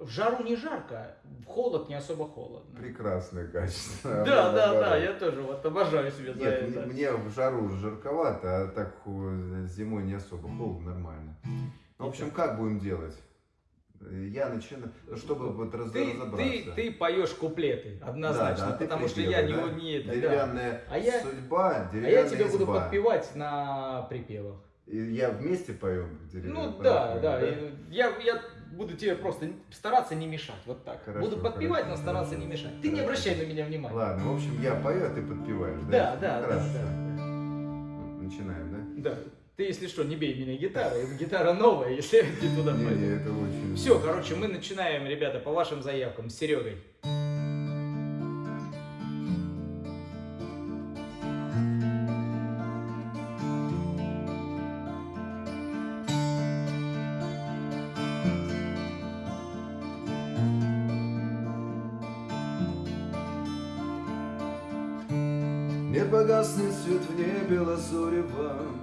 В жару не жарко, в холод не особо холодно. Прекрасное качество. Да, да, да, я тоже вот обожаю себя за это. мне, в жару жарковато, а так зимой не особо холодно, нормально. Ну, в общем, как будем делать? Я начинаю, ну, чтобы вот раз- Ты, разобраться. ты, ты поешь куплеты, однозначно, Да, да, потому что я не, да? не это, да. Деревянная А я- судьба, А деревянная я тебя буду изба. подпевать на припевах. И я вместе пою деревянную Ну да, да. и Я, я буду тебе просто стараться не мешать. Вот так. Хорошо, буду подпевать, хорошо. но стараться не мешать. Ты не Хорошо. обращай на меня внимания. Ладно, в общем, я пою, а ты подпеваешь, Да, да? да, да, Хорошо. да, Начинаем, да. да? Ты, если что, не бей меня гитарой. Гитара новая, если ты туда Не, не, пойдешь. это очень... Все, короче, мы начинаем, ребята, по вашим заявкам с Серегой. Не погаснет свет в небе лазуревом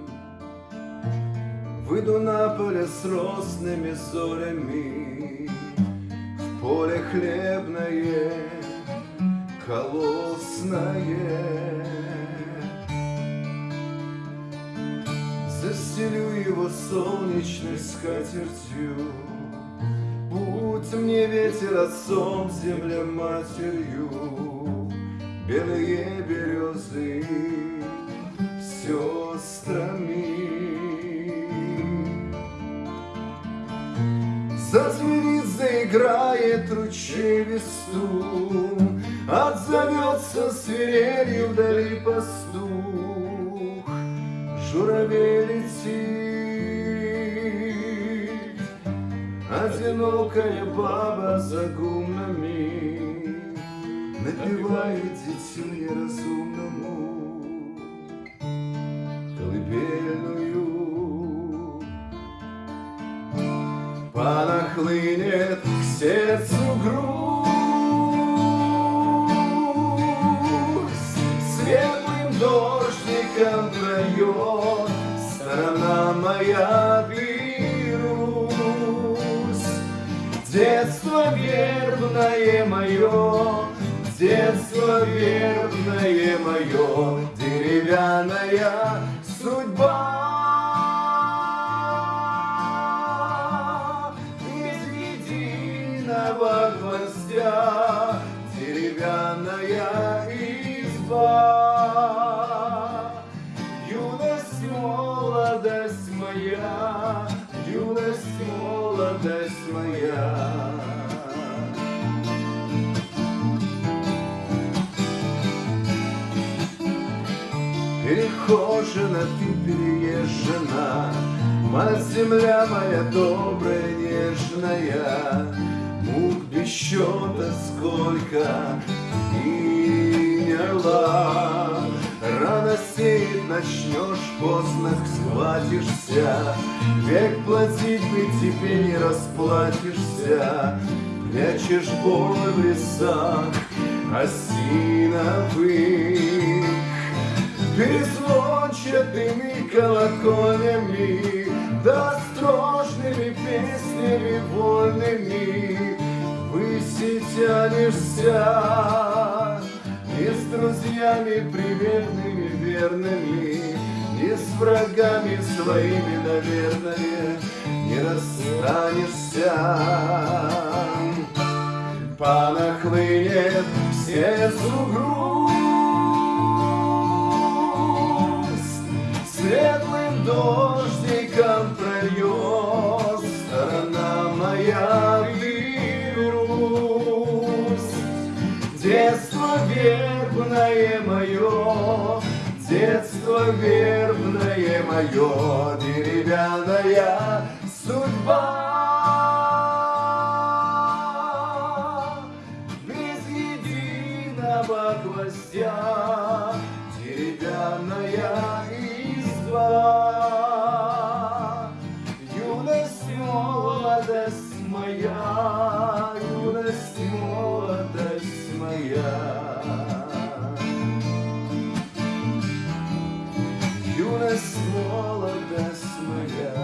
Выйду на поле с росными зорями. В поле хлебное, колосное. Застелю его солнечной скатертью. Будь мне ветер отцом, земля матерью Белые березы сестрами Зазвенит, заиграет ручей весту Отзовется свирелью вдали пастух. Журавель летит Одинокая баба за гумнами Напевает дитю неразумному Колыбельную. Понахлынет к сердцу грусть Светлым дождиком пройдет Сторона моя Русь Детство верное мое Детство верное мое Деревянная Перехожена ты переезжена, Мать земля моя добрая, нежная, Мук без счета сколько мерла. Рано сеять начнешь, поздно схватишься, Век платить бы тебе не расплатишься, Прячешь боль в лесах осиновых. Перезвончатыми колоколями, Да острожными песнями вольными Выси тянешься, Не с друзьями приветными, верными, Не с врагами своими, наверное, Не расстанешься. Понахлынет к сердцу Сторона моя Русь. Детство вербное мое, Детство вербное мое, Деревянная судьба. Без единого гвоздя Деревянная изба. Юность, молодость моя, Юность, молодость моя. Юность, молодость моя.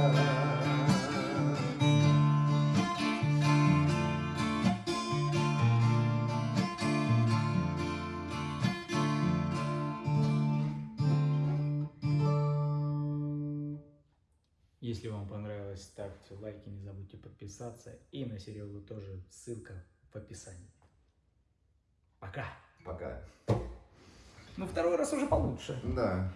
Если вам понравилось, ставьте лайки, не забудьте подписаться. И на Серегу тоже ссылка в описании. Пока. Пока. Ну, второй раз уже получше. Да.